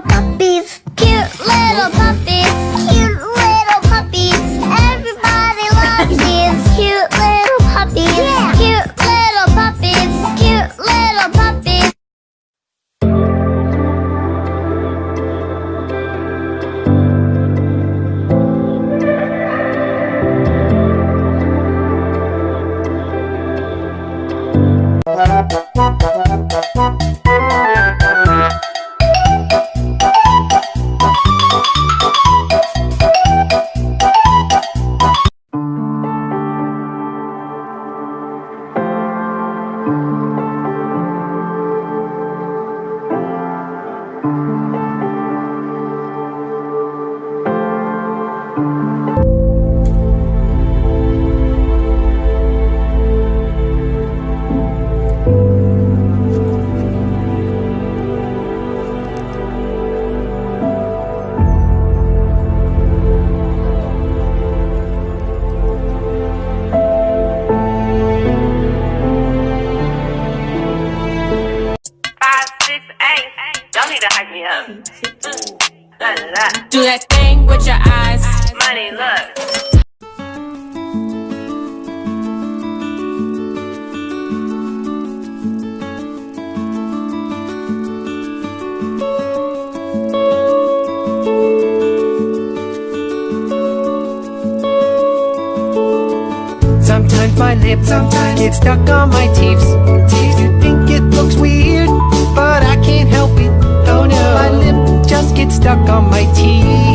puppies. Cute little puppies. Cute little puppies. Everybody loves these cute little puppies. Cute little puppies. Cute little puppies. five, Do that thing with your eyes. Money, look. Sometimes my lips sometimes get stuck on my teeth. You think it looks weird, on my teeth.